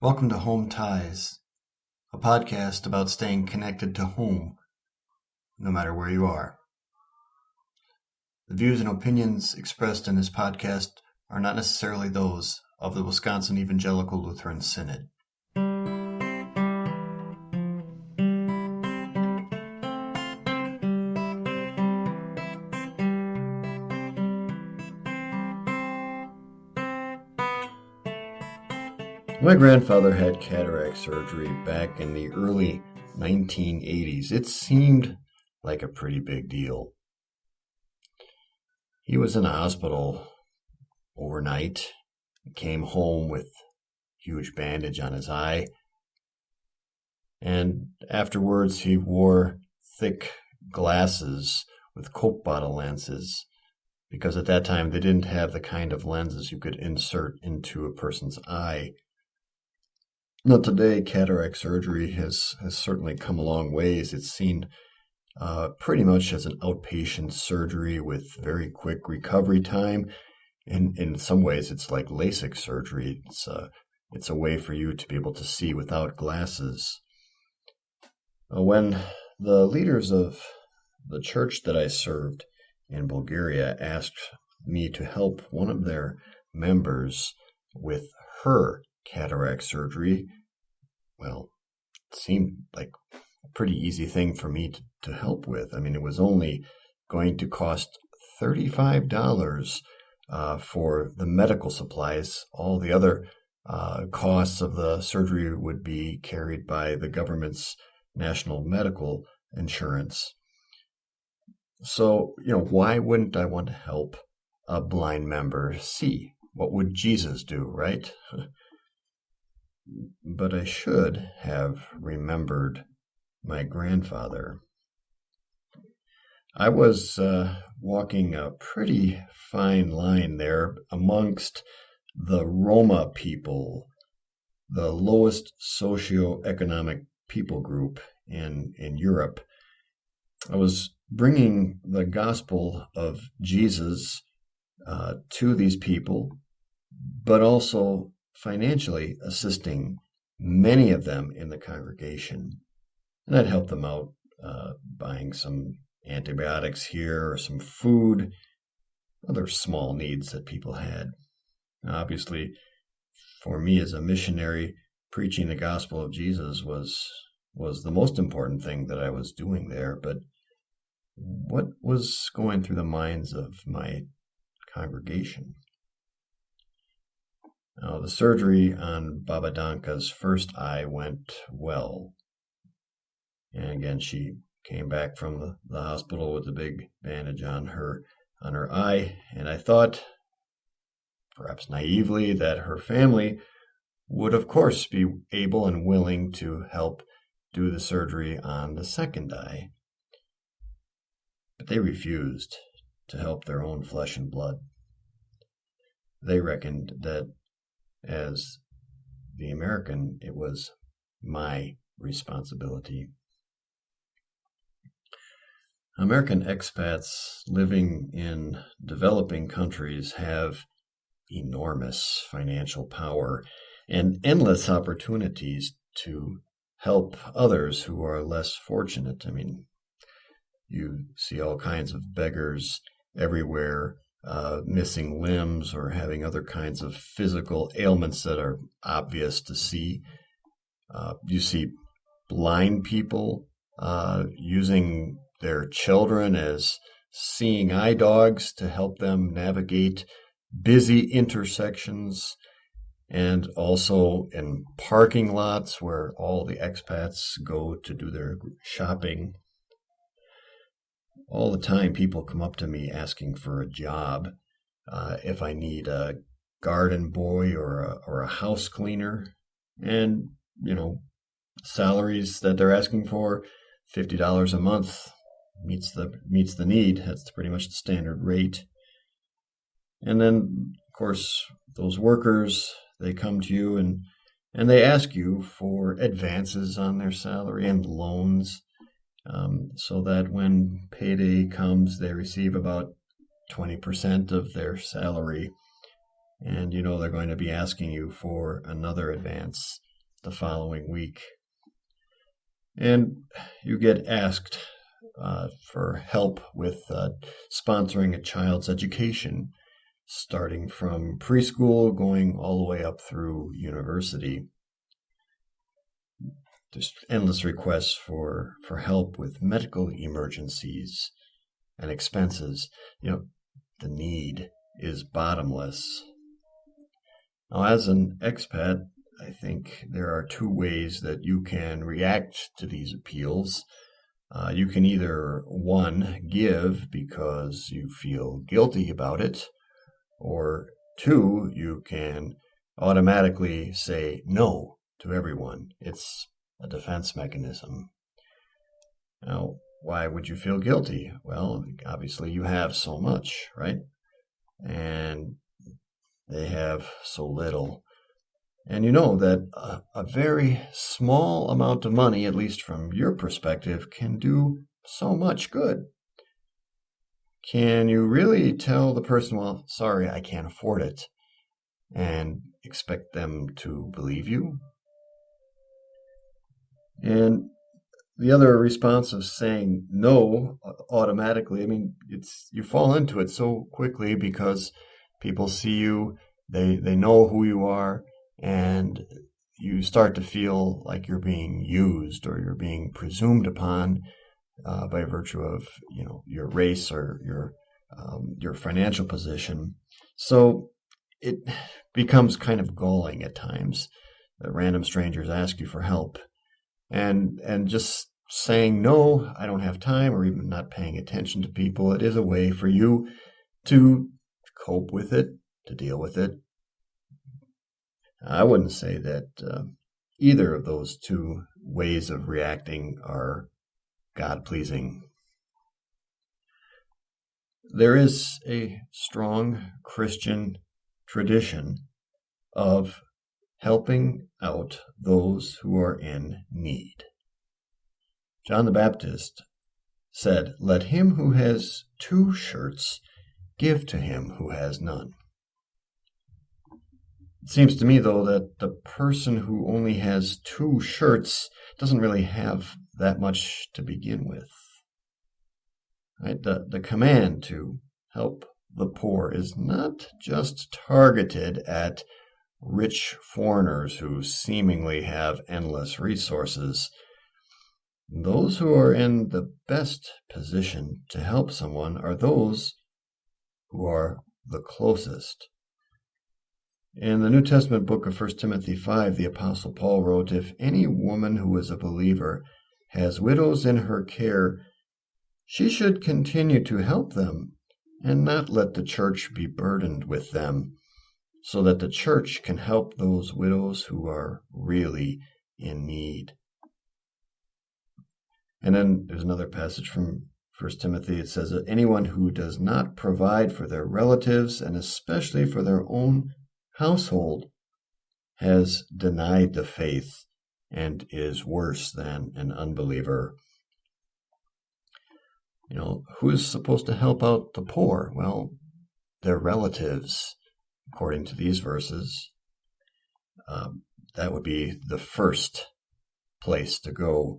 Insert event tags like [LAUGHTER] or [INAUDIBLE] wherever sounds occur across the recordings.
Welcome to Home Ties, a podcast about staying connected to home, no matter where you are. The views and opinions expressed in this podcast are not necessarily those of the Wisconsin Evangelical Lutheran Synod. My grandfather had cataract surgery back in the early 1980s. It seemed like a pretty big deal. He was in the hospital overnight, came home with huge bandage on his eye, and afterwards he wore thick glasses with Coke bottle lenses because at that time they didn't have the kind of lenses you could insert into a person's eye now, today, cataract surgery has, has certainly come a long ways. It's seen uh, pretty much as an outpatient surgery with very quick recovery time. In, in some ways, it's like LASIK surgery. It's a, it's a way for you to be able to see without glasses. Uh, when the leaders of the church that I served in Bulgaria asked me to help one of their members with her cataract surgery, well, it seemed like a pretty easy thing for me to, to help with. I mean, it was only going to cost $35 uh, for the medical supplies. All the other uh, costs of the surgery would be carried by the government's national medical insurance. So, you know, why wouldn't I want to help a blind member see? What would Jesus do, right? [LAUGHS] but I should have remembered my grandfather. I was uh, walking a pretty fine line there amongst the Roma people, the lowest socioeconomic people group in, in Europe. I was bringing the gospel of Jesus uh, to these people, but also financially assisting many of them in the congregation. And I'd help them out uh, buying some antibiotics here or some food, other small needs that people had. Obviously, for me as a missionary, preaching the gospel of Jesus was was the most important thing that I was doing there. But what was going through the minds of my congregation? Now, the surgery on Baba Danka's first eye went well. And again, she came back from the, the hospital with a big bandage on her on her eye, and I thought, perhaps naively, that her family would of course be able and willing to help do the surgery on the second eye. But they refused to help their own flesh and blood. They reckoned that as the American, it was my responsibility. American expats living in developing countries have enormous financial power and endless opportunities to help others who are less fortunate. I mean, you see all kinds of beggars everywhere uh, missing limbs or having other kinds of physical ailments that are obvious to see. Uh, you see blind people uh, using their children as seeing eye dogs to help them navigate busy intersections and also in parking lots where all the expats go to do their shopping all the time people come up to me asking for a job uh, if I need a garden boy or a, or a house cleaner. And, you know, salaries that they're asking for, $50 a month meets the meets the need. That's pretty much the standard rate. And then, of course, those workers, they come to you and and they ask you for advances on their salary and loans um, so that when payday comes, they receive about 20% of their salary. And you know they're going to be asking you for another advance the following week. And you get asked uh, for help with uh, sponsoring a child's education, starting from preschool going all the way up through university. There's endless requests for, for help with medical emergencies and expenses. You know, the need is bottomless. Now, as an expat, I think there are two ways that you can react to these appeals. Uh, you can either, one, give because you feel guilty about it, or two, you can automatically say no to everyone. It's a defense mechanism. Now, why would you feel guilty? Well, obviously, you have so much, right? And they have so little. And you know that a, a, very small amount of money, at least from your perspective, can do so much good. Can you really tell the person, well, sorry, I can't afford it, and expect them to believe you? And the other response of saying no automatically, I mean, it's you fall into it so quickly because people see you, they they know who you are, and you start to feel like you're being used or you're being presumed upon uh, by virtue of you know your race or your um, your financial position. So it becomes kind of galling at times that random strangers ask you for help and and just saying no i don't have time or even not paying attention to people it is a way for you to cope with it to deal with it. I wouldn't say that uh, either of those two ways of reacting are god pleasing there is a strong christian tradition of helping out those who are in need. John the Baptist said, Let him who has two shirts give to him who has none. It seems to me, though, that the person who only has two shirts doesn't really have that much to begin with. Right? The, the command to help the poor is not just targeted at rich foreigners who seemingly have endless resources. Those who are in the best position to help someone are those who are the closest. In the New Testament book of 1 Timothy 5, the Apostle Paul wrote If any woman who is a believer has widows in her care, she should continue to help them and not let the church be burdened with them so that the church can help those widows who are really in need. And then there's another passage from 1 Timothy. It says that anyone who does not provide for their relatives and especially for their own household has denied the faith and is worse than an unbeliever. You know, who is supposed to help out the poor? Well, their relatives according to these verses, um, that would be the first place to go.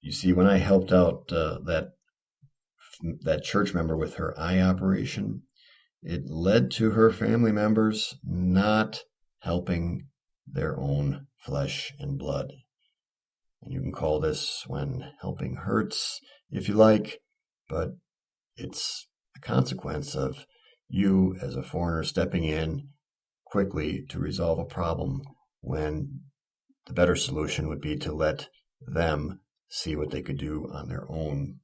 You see, when I helped out uh, that that church member with her eye operation, it led to her family members not helping their own flesh and blood. And you can call this when helping hurts, if you like, but it's a consequence of you as a foreigner stepping in quickly to resolve a problem when the better solution would be to let them see what they could do on their own.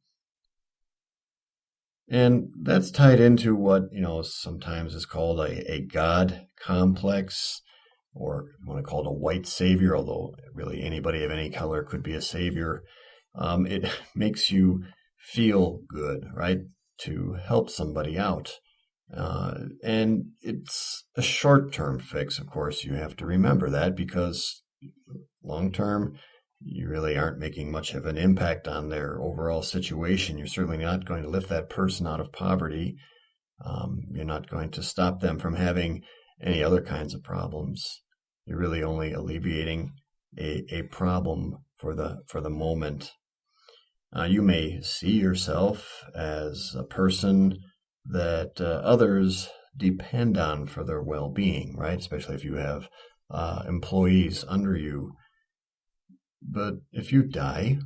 And that's tied into what, you know, sometimes is called a, a God complex, or you want to call it a white savior, although really anybody of any color could be a savior. Um, it [LAUGHS] makes you feel good, right? To help somebody out. Uh, and it's a short term fix, of course. You have to remember that because long term, you really aren't making much of an impact on their overall situation. You're certainly not going to lift that person out of poverty. Um, you're not going to stop them from having any other kinds of problems. you're really only alleviating a, a problem for the for the moment. Uh, you may see yourself as a person that uh, others depend on for their well-being, right? Especially if you have uh, employees under you. But if you die,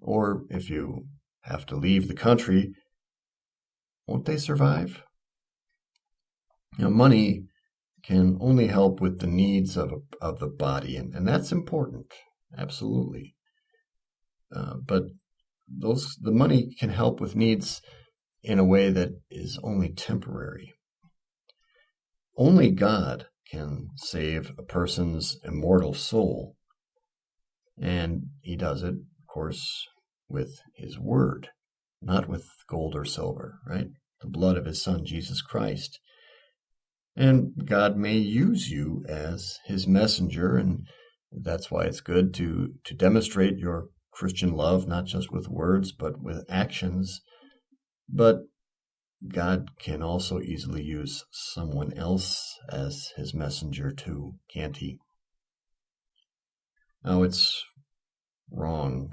or if you have to leave the country, won't they survive? You know, money can only help with the needs of, of the body, and, and that's important, absolutely. Uh, but those the money can help with needs in a way that is only temporary. Only God can save a person's immortal soul, and He does it, of course, with His Word, not with gold or silver, right? The blood of His Son, Jesus Christ. And God may use you as his messenger, and that's why it's good to, to demonstrate your Christian love, not just with words, but with actions. But God can also easily use someone else as his messenger too, can't he? Now, it's wrong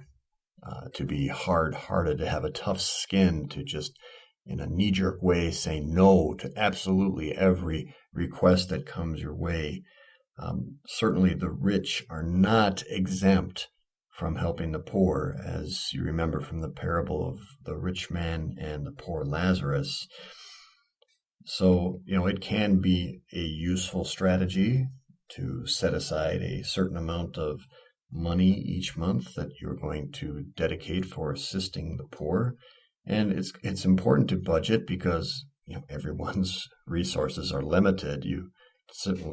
uh, to be hard hearted, to have a tough skin, to just in a knee jerk way say no to absolutely every request that comes your way. Um, certainly, the rich are not exempt from helping the poor, as you remember from the parable of the rich man and the poor Lazarus. So, you know, it can be a useful strategy to set aside a certain amount of money each month that you're going to dedicate for assisting the poor. And it's it's important to budget because you know everyone's [LAUGHS] resources are limited. You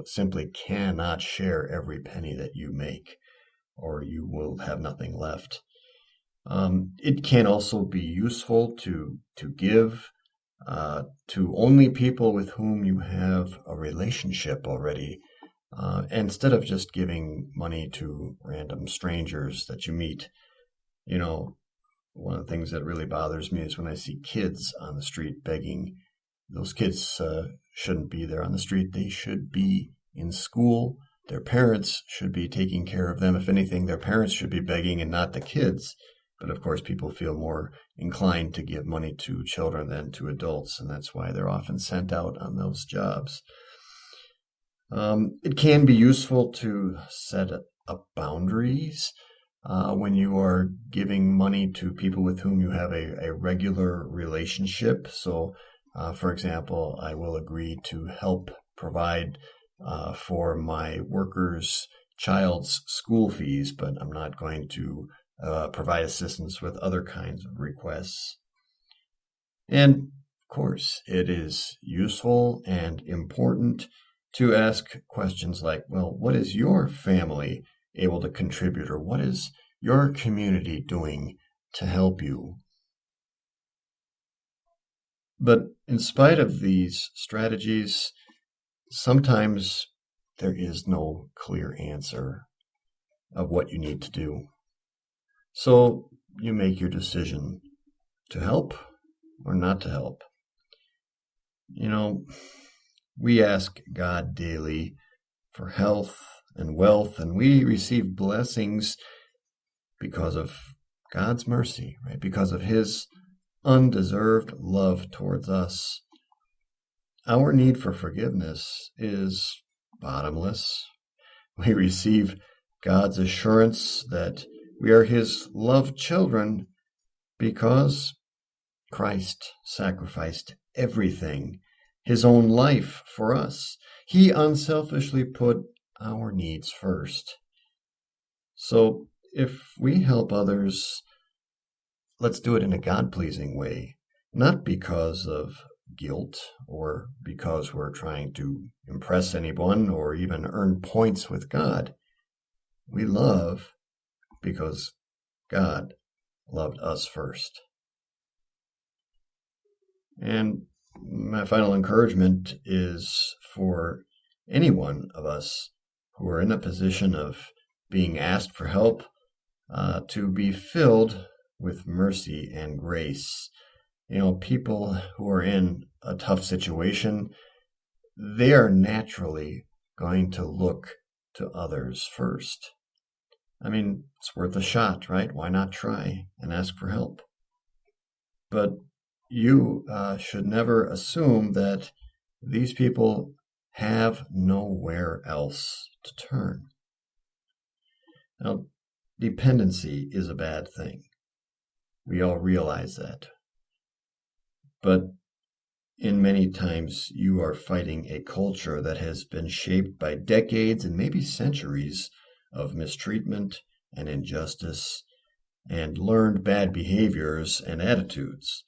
simply cannot share every penny that you make, or you will have nothing left. Um, it can also be useful to to give uh, to only people with whom you have a relationship already, uh, instead of just giving money to random strangers that you meet. You know, one of the things that really bothers me is when I see kids on the street begging. Those kids uh, shouldn't be there on the street. They should be in school. Their parents should be taking care of them. If anything, their parents should be begging and not the kids. But of course, people feel more inclined to give money to children than to adults, and that's why they're often sent out on those jobs. Um, it can be useful to set up boundaries uh, when you are giving money to people with whom you have a, a regular relationship. So, uh, for example, I will agree to help provide uh, for my workers' child's school fees, but I'm not going to uh, provide assistance with other kinds of requests. And of course, it is useful and important to ask questions like, well, what is your family able to contribute or what is your community doing to help you? But in spite of these strategies, sometimes there is no clear answer of what you need to do. So you make your decision to help or not to help. You know, we ask God daily for health and wealth, and we receive blessings because of God's mercy, right? Because of His undeserved love towards us. Our need for forgiveness is bottomless. We receive God's assurance that we are His loved children because Christ sacrificed everything, His own life for us. He unselfishly put our needs first. So if we help others, let's do it in a God pleasing way, not because of guilt or because we're trying to impress anyone or even earn points with God. We love because God loved us first. And my final encouragement is for any one of us who are in a position of being asked for help uh, to be filled with mercy and grace. You know, people who are in a tough situation, they are naturally going to look to others first. I mean, it's worth a shot, right? Why not try and ask for help? But you uh, should never assume that these people have nowhere else to turn. Now, dependency is a bad thing. We all realize that. But in many times, you are fighting a culture that has been shaped by decades and maybe centuries of mistreatment and injustice and learned bad behaviors and attitudes.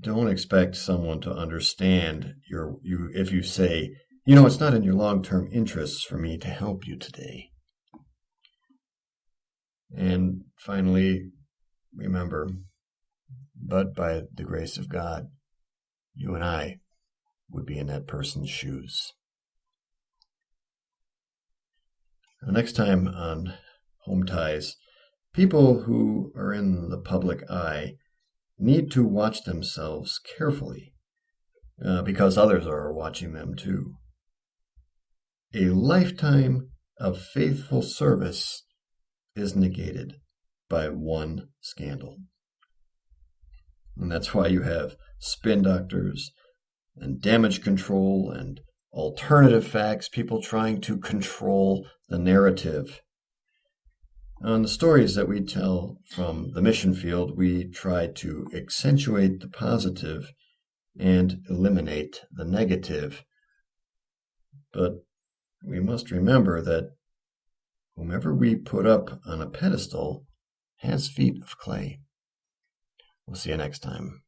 Don't expect someone to understand your you if you say, you know, it's not in your long-term interests for me to help you today. And finally, remember, but by the grace of God, you and I would be in that person's shoes. Next time on Home Ties, people who are in the public eye need to watch themselves carefully uh, because others are watching them too. A lifetime of faithful service is negated by one scandal. And that's why you have spin doctors and damage control and alternative facts, people trying to control the narrative. On the stories that we tell from the mission field, we try to accentuate the positive and eliminate the negative. But we must remember that whomever we put up on a pedestal has feet of clay. We'll see you next time.